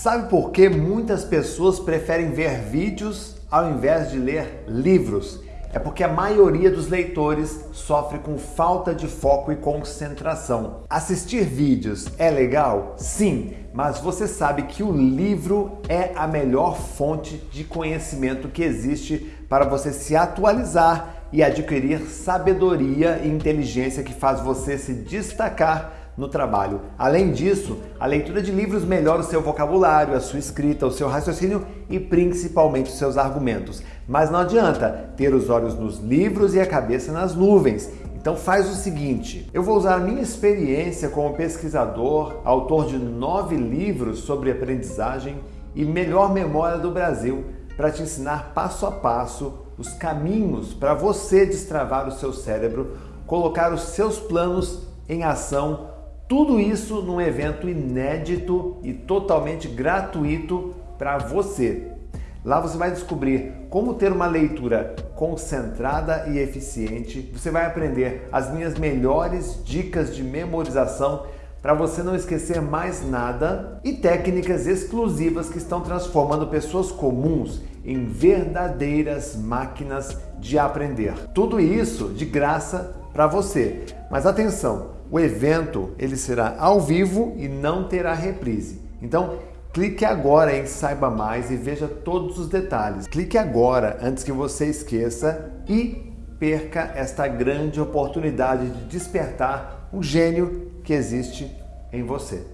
Sabe por que muitas pessoas preferem ver vídeos ao invés de ler livros? É porque a maioria dos leitores sofre com falta de foco e concentração. Assistir vídeos é legal? Sim, mas você sabe que o livro é a melhor fonte de conhecimento que existe para você se atualizar e adquirir sabedoria e inteligência que faz você se destacar no trabalho. Além disso, a leitura de livros melhora o seu vocabulário, a sua escrita, o seu raciocínio e principalmente os seus argumentos. Mas não adianta ter os olhos nos livros e a cabeça nas nuvens. Então faz o seguinte, eu vou usar a minha experiência como pesquisador, autor de nove livros sobre aprendizagem e melhor memória do Brasil, para te ensinar passo a passo os caminhos para você destravar o seu cérebro, colocar os seus planos em ação tudo isso num evento inédito e totalmente gratuito para você. Lá você vai descobrir como ter uma leitura concentrada e eficiente. Você vai aprender as minhas melhores dicas de memorização para você não esquecer mais nada e técnicas exclusivas que estão transformando pessoas comuns em verdadeiras máquinas de aprender. Tudo isso de graça para você. Mas atenção, o evento ele será ao vivo e não terá reprise. Então, clique agora em saiba mais e veja todos os detalhes. Clique agora antes que você esqueça e perca esta grande oportunidade de despertar o gênio que existe em você.